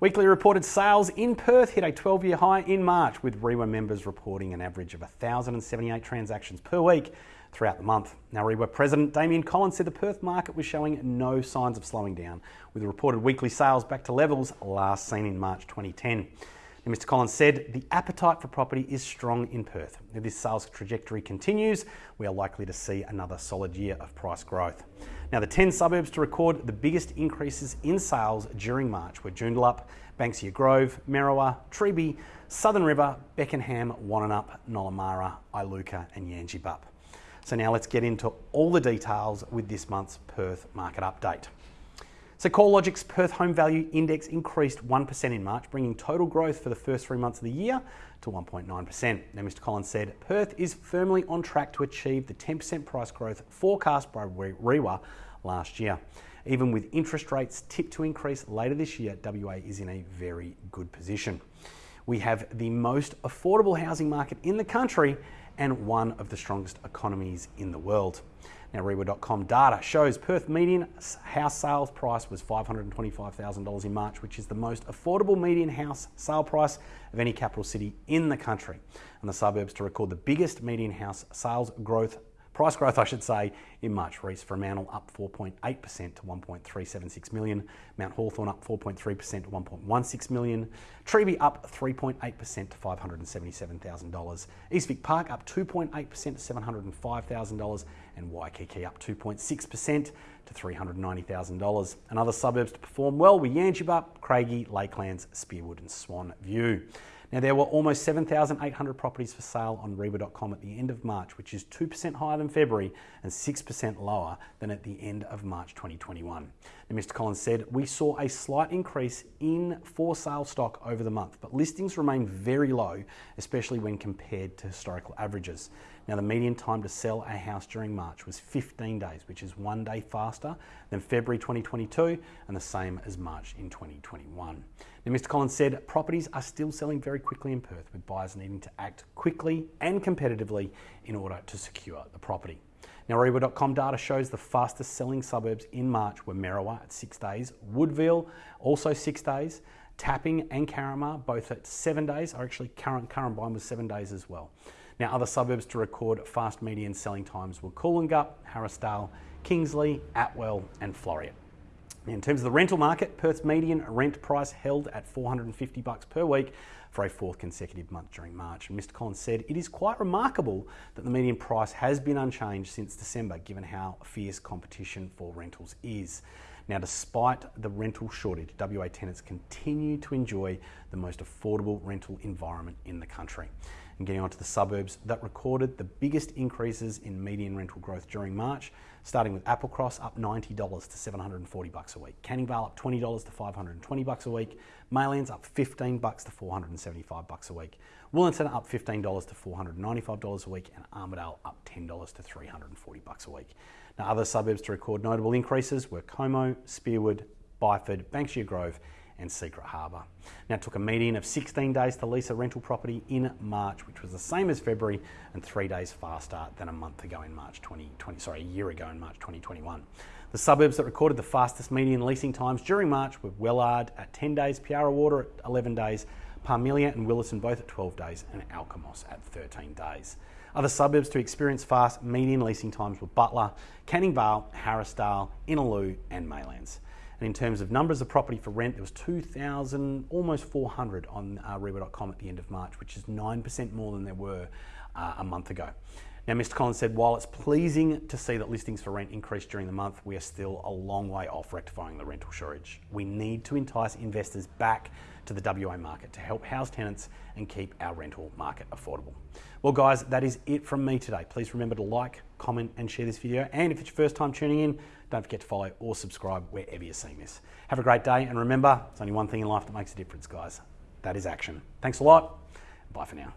Weekly reported sales in Perth hit a 12 year high in March, with REIWA members reporting an average of 1,078 transactions per week throughout the month. Now, REIWA President Damien Collins said the Perth market was showing no signs of slowing down, with reported weekly sales back to levels last seen in March 2010. And Mr. Collins said the appetite for property is strong in Perth. If this sales trajectory continues, we are likely to see another solid year of price growth. Now, the 10 suburbs to record the biggest increases in sales during March were Joondalup, Banksia Grove, Merriwa, Treeby, Southern River, Beckenham, Wannanup, Nollamara, Iluka, and Yangebup. So now let's get into all the details with this month's Perth market update. So CoreLogic's Perth Home Value Index increased 1% in March, bringing total growth for the first three months of the year to 1.9%. Now, Mr. Collins said Perth is firmly on track to achieve the 10% price growth forecast by REIWA last year. Even with interest rates tipped to increase later this year, WA is in a very good position. We have the most affordable housing market in the country and one of the strongest economies in the world. Now, REIWA.com data shows Perth median house sales price was $525,000 in March, which is the most affordable median house sale price of any capital city in the country. And the suburbs to record the biggest median house sales growth Price growth, I should say, in March. Reece Fremantle up 4.8% to 1.376 million. Mount Hawthorn up 4.3% to 1.16 million. Treeby up 3.8% to $577,000. East Vic Park up 2.8% to $705,000. And Waikiki up 2.6% to $390,000. And other suburbs to perform well were Yangebup, Craigie, Lakelands, Spearwood and Swan View. Now, there were almost 7,800 properties for sale on REIWA.com at the end of March, which is 2% higher than February and 6% lower than at the end of March 2021. Now, Mr. Collins said, We saw a slight increase in for sale stock over the month, but listings remain very low, especially when compared to historical averages. Now, the median time to sell a house during March was 15 days, which is one day faster than February 2022 and the same as March in 2021. Now, Mr. Collins said properties are still selling very quickly in Perth, with buyers needing to act quickly and competitively in order to secure the property. Now, REIWA.com data shows the fastest selling suburbs in March were Merriwa at six days, Woodville also six days, Tapping and Carramar both at seven days, or actually Currambine was seven days as well. Now, other suburbs to record fast median selling times were Coolangatta, Harrisdale, Kingsley, Atwell, and Floreat. In terms of the rental market, Perth's median rent price held at 450 bucks per week for a fourth consecutive month during March. And Mr. Collins said it is quite remarkable that the median price has been unchanged since December, given how fierce competition for rentals is. Now, despite the rental shortage, WA tenants continue to enjoy the most affordable rental environment in the country. And getting onto the suburbs that recorded the biggest increases in median rental growth during March, starting with Applecross up $90 to 740 bucks a week, Canning Vale up $20 to 520 bucks a week, Maylands up 15 bucks to 475 bucks a week, Wellington up $15 to 495 dollars a week, and Armadale up $10 to 340 bucks a week. Now, other suburbs to record notable increases were Como, Spearwood, Byford, Banksia Grove, and Secret Harbour. Now, it took a median of 16 days to lease a rental property in March, which was the same as February and three days faster than a month ago in March 2020, sorry, a year ago in March 2021. The suburbs that recorded the fastest median leasing times during March were Wellard at 10 days, Piara Water at 11 days, Parmelia and Willetton both at 12 days, and Alkimos at 13 days. Other suburbs to experience fast median leasing times were Butler, Canning Vale, Harrisdale, Innaloo, and Maylands. And in terms of numbers of property for rent, there was 2,000, almost 400 on uh, REIWA.com at the end of March, which is 9% more than there were uh, a month ago. Now, Mr. Collins said, while it's pleasing to see that listings for rent increased during the month, we are still a long way off rectifying the rental shortage. We need to entice investors back to the WA market to help house tenants and keep our rental market affordable. Well, guys, that is it from me today. Please remember to like, comment, and share this video. And if it's your first time tuning in, don't forget to follow or subscribe wherever you're seeing this. Have a great day, and remember, it's only one thing in life that makes a difference, guys. That is action. Thanks a lot. Bye for now.